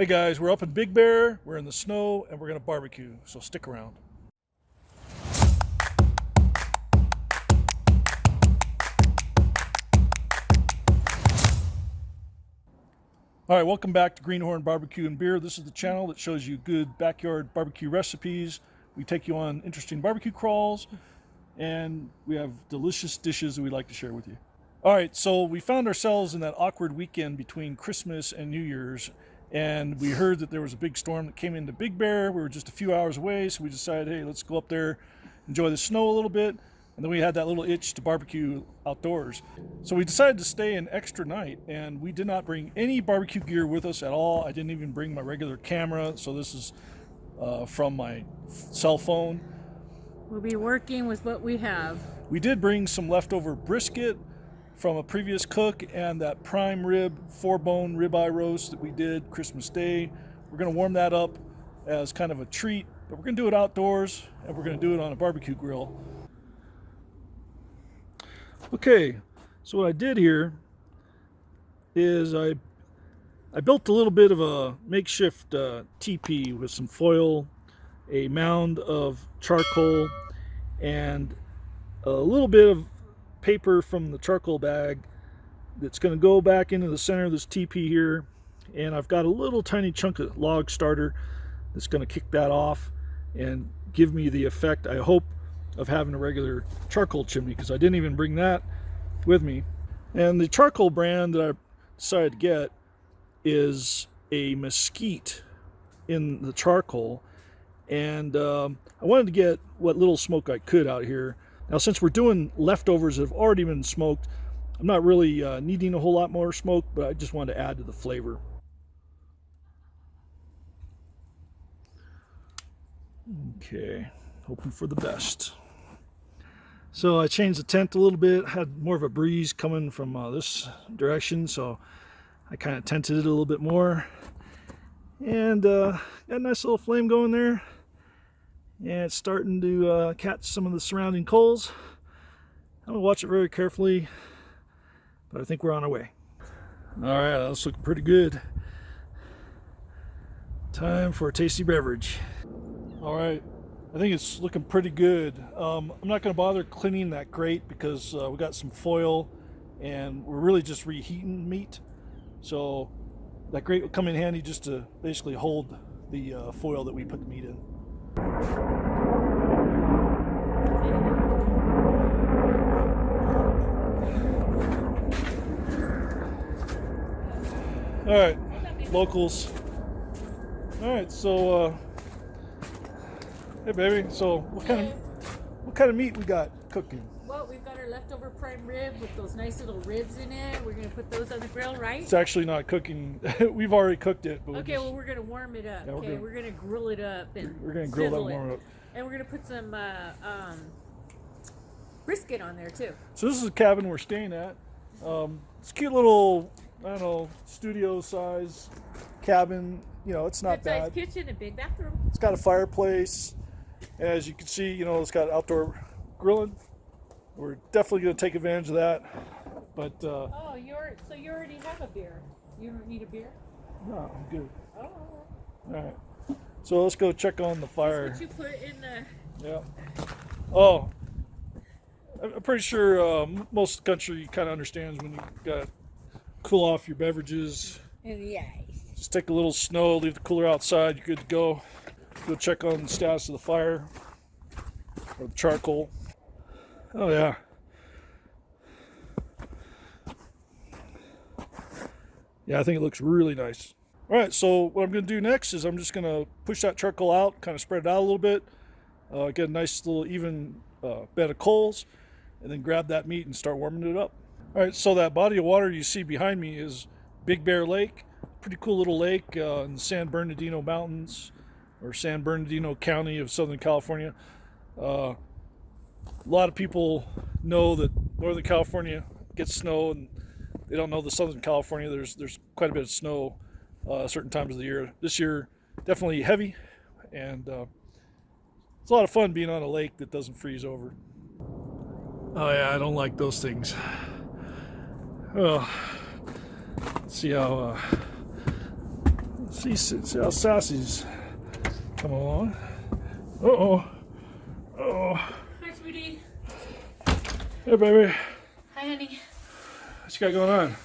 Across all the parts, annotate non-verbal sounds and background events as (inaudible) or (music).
Hey guys, we're up in Big Bear, we're in the snow, and we're gonna barbecue, so stick around. All right, welcome back to Greenhorn Barbecue and Beer. This is the channel that shows you good backyard barbecue recipes. We take you on interesting barbecue crawls, and we have delicious dishes that we'd like to share with you. All right, so we found ourselves in that awkward weekend between Christmas and New Year's, and we heard that there was a big storm that came into Big Bear. We were just a few hours away, so we decided, hey, let's go up there, enjoy the snow a little bit, and then we had that little itch to barbecue outdoors. So we decided to stay an extra night, and we did not bring any barbecue gear with us at all. I didn't even bring my regular camera, so this is uh, from my cell phone. We'll be working with what we have. We did bring some leftover brisket from a previous cook and that prime rib, four bone ribeye roast that we did Christmas Day. We're gonna warm that up as kind of a treat, but we're gonna do it outdoors and we're gonna do it on a barbecue grill. Okay, so what I did here is I I built a little bit of a makeshift uh, teepee with some foil, a mound of charcoal, and a little bit of paper from the charcoal bag that's going to go back into the center of this teepee here. And I've got a little tiny chunk of log starter that's going to kick that off and give me the effect I hope of having a regular charcoal chimney because I didn't even bring that with me. And the charcoal brand that I decided to get is a mesquite in the charcoal. And um, I wanted to get what little smoke I could out here now, since we're doing leftovers that have already been smoked, I'm not really uh, needing a whole lot more smoke, but I just wanted to add to the flavor. Okay, hoping for the best. So I changed the tent a little bit, had more of a breeze coming from uh, this direction, so I kind of tented it a little bit more. And uh, got a nice little flame going there and it's starting to uh, catch some of the surrounding coals. I'm gonna watch it very carefully, but I think we're on our way. All right, that's looking pretty good. Time for a tasty beverage. All right, I think it's looking pretty good. Um, I'm not gonna bother cleaning that grate because uh, we got some foil and we're really just reheating meat. So that grate will come in handy just to basically hold the uh, foil that we put the meat in. All right, locals. All right, so uh, hey baby, so what kind of what kind of meat we got cooking? Well, we've got our leftover prime rib with those nice little ribs in it. We're gonna put those on the grill, right? It's actually not cooking. (laughs) we've already cooked it. But okay, just, well we're gonna warm it up. Yeah, we're okay, gonna- we're gonna grill it up and we're gonna grill that warm it. up. and we're gonna put some uh, um, brisket on there too. So this is the cabin we're staying at. Um, it's a cute little, I don't know, studio size cabin. You know, it's not Good bad. kitchen and big bathroom. It's got a fireplace. As you can see, you know, it's got outdoor grilling. We're definitely going to take advantage of that. But uh, Oh, you're so you already have a beer. You don't need a beer. no, I'm good. Oh, All right. So let's go check on the fire. what you put in the. Yeah. Oh, I'm pretty sure uh, most country kind of understands when you got cool off your beverages. In the ice. Just take a little snow, leave the cooler outside. You're good to go. Go check on the status of the fire or the charcoal. Oh yeah. Yeah, I think it looks really nice. All right, so what I'm going to do next is I'm just going to push that charcoal out, kind of spread it out a little bit, uh, get a nice little even uh, bed of coals, and then grab that meat and start warming it up. All right, so that body of water you see behind me is Big Bear Lake. Pretty cool little lake uh, in the San Bernardino Mountains or San Bernardino County of Southern California. Uh, a lot of people know that Northern California gets snow, and they don't know the Southern California. There's there's quite a bit of snow uh, certain times of the year. This year, definitely heavy, and uh, it's a lot of fun being on a lake that doesn't freeze over. Oh yeah, I don't like those things. Well, let's see how uh, See, see how Sassy's come along. Uh oh. Uh oh. Hi, sweetie. Hey, baby. Hi, honey. What you got going on?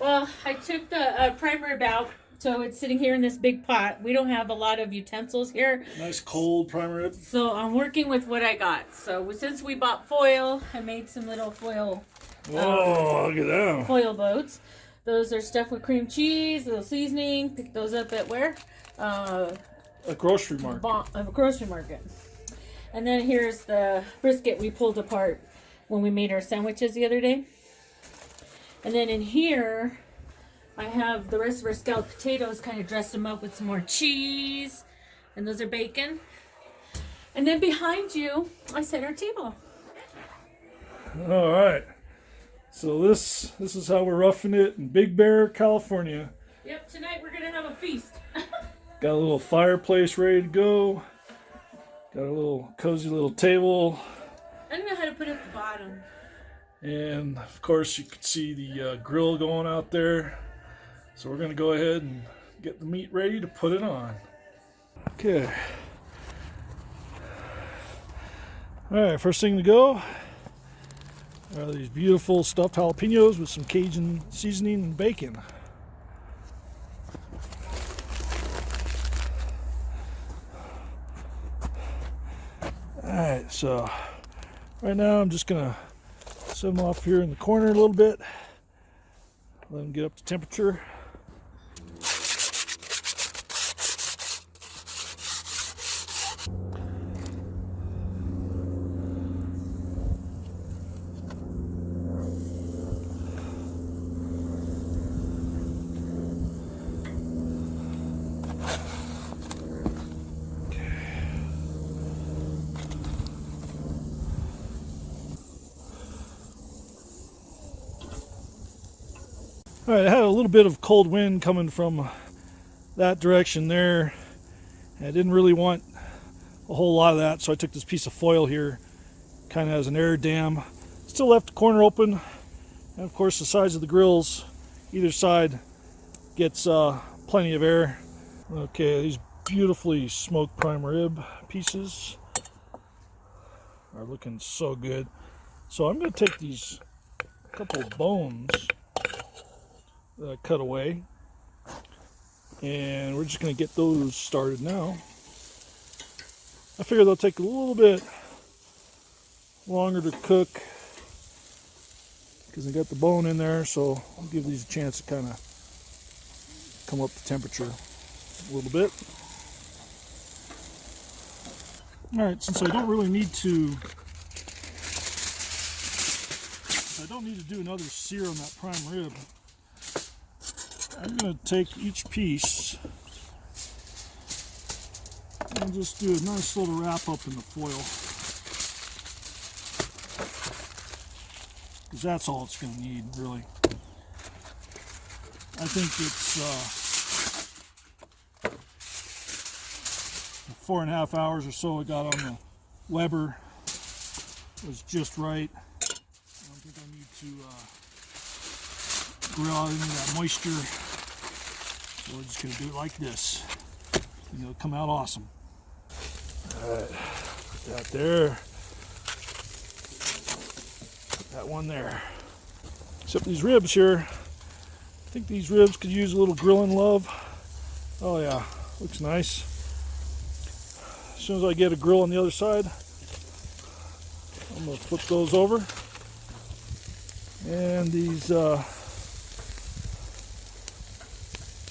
Well, I took the uh, prime rib out, so it's sitting here in this big pot. We don't have a lot of utensils here, Nice cold primer. so I'm working with what I got. So since we bought foil, I made some little foil Whoa, look at that. foil boats. Those are stuffed with cream cheese, a little seasoning. Pick those up at where? Uh, A grocery market. bon- of a grocery market. And then here's the brisket we pulled apart when we made our sandwiches the other day. And then in here, I have the rest of our scalloped potatoes, kind of dressed them up with some more cheese. And those are bacon. And then behind you, I set our table. All right. So this this is how we're roughing it in Big Bear, California. Yep, tonight we're gonna have a feast. (laughs) Got a little fireplace ready to go. Got a little cozy little table, I don't know how to put it at the bottom. and of course you can see the uh, grill going out there. So we're gonna go ahead and get the meat ready to put it on. Okay. All right, first thing to go are these beautiful stuffed jalapenos with some Cajun seasoning and bacon. All right, so right now I'm just gonna set them off here in the corner a little bit. Let them get up to temperature. All right, I had a little bit of cold wind coming from that direction there. I didn't really want a whole lot of that, so I took this piece of foil here, kind of as an air dam. Still left the corner open, and of course the sides of the grills, either side, gets uh, plenty of air. Okay, these beautifully smoked prime rib pieces are looking so good. So I'm going to take these couple bones I cut away. And we're just going to get those started now. I figure they'll take a little bit longer to cook because I got the bone in there, so I'll give these a chance to kind of come up to temperature a little bit. All right, since I don't really need to, I don't need to do another sear on that prime rib. I'm going to take each piece and just do a nice little wrap up in the foil. Because that's all it's going to need, really. I think it's uh, four and a half hours or so I got on the Weber was just right. I don't think I need to uh, grill out any of that moisture. We're just gonna do it like this. And it'll come out awesome. Alright, put that there. That one there. Except these ribs here. I think these ribs could use a little grilling love. Oh yeah, looks nice. As soon as I get a grill on the other side, I'm gonna flip those over. And these uh,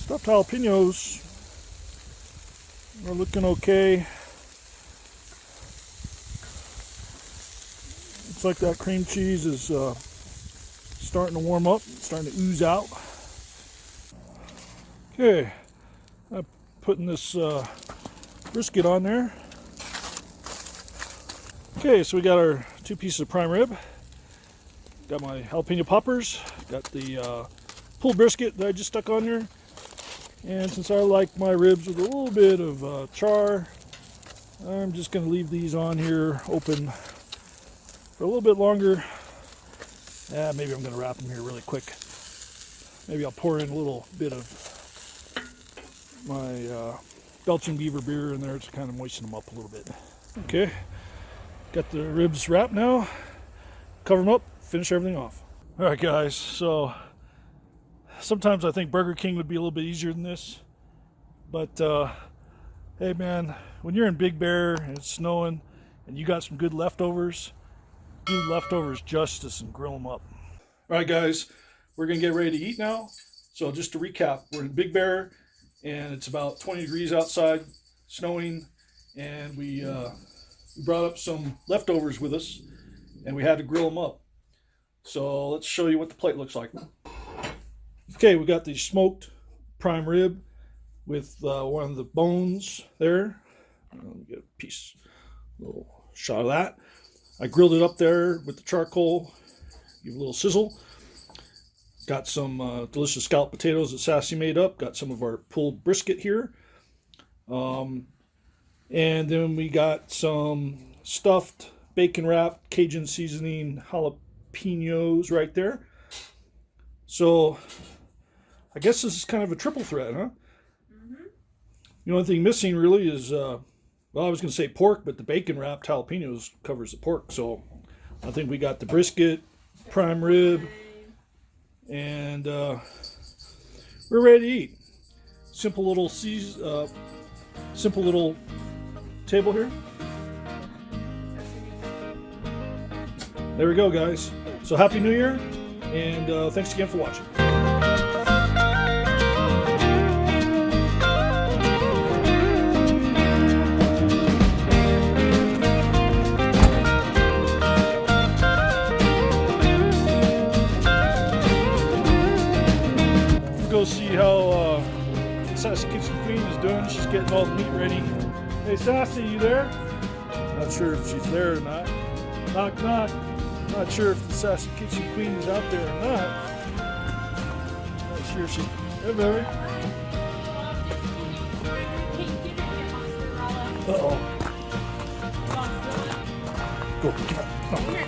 stuffed jalapenos are looking okay. Looks like that cream cheese is uh, starting to warm up, starting to ooze out. Okay, I'm putting this uh, brisket on there. Okay, so we got our two pieces of prime rib. Got my jalapeno poppers. Got the uh, pulled brisket that I just stuck on there. And since I like my ribs with a little bit of uh, char, I'm just going to leave these on here open for a little bit longer. Yeah, maybe I'm going to wrap them here really quick. Maybe I'll pour in a little bit of my uh, Belching Beaver beer in there to kind of moisten them up a little bit. Okay, got the ribs wrapped now. Cover them up, finish everything off. All right, guys. So sometimes I think Burger King would be a little bit easier than this, but uh, hey, man, when you're in Big Bear and it's snowing and you got some good leftovers, do leftovers justice and grill them up. All right, guys, we're gonna get ready to eat now. So just to recap, we're in Big Bear, and it's about 20 degrees outside, snowing, and we uh, we brought up some leftovers with us, and we had to grill them up. So let's show you what the plate looks like. Okay, we got the smoked prime rib with uh, one of the bones there. Get a piece, a little shot of that. I grilled it up there with the charcoal, give a little sizzle. Got some uh, delicious scalloped potatoes that Sassy made up. Got some of our pulled brisket here. Um, and then we got some stuffed bacon wrapped Cajun seasoning jalapenos right there. So I guess this is kind of a triple threat, huh? The only thing missing really is, uh, well, I was going to say pork, but the bacon wrapped jalapenos covers the pork. So I think we got the brisket, prime rib, and uh, we're ready to eat. Simple little seas, uh, simple little table here. There we go, guys. So happy New Year, and uh, thanks again for watching. Go see how uh, Sassy Kitchen Queen is doing. She's getting all the meat ready. Hey, Sassy, you there? Not sure if she's there or not. Knock, knock. Not sure if the Sassy Kitchen Queen is out there or not. Not sure if she. Hey, baby. Uh oh. Go.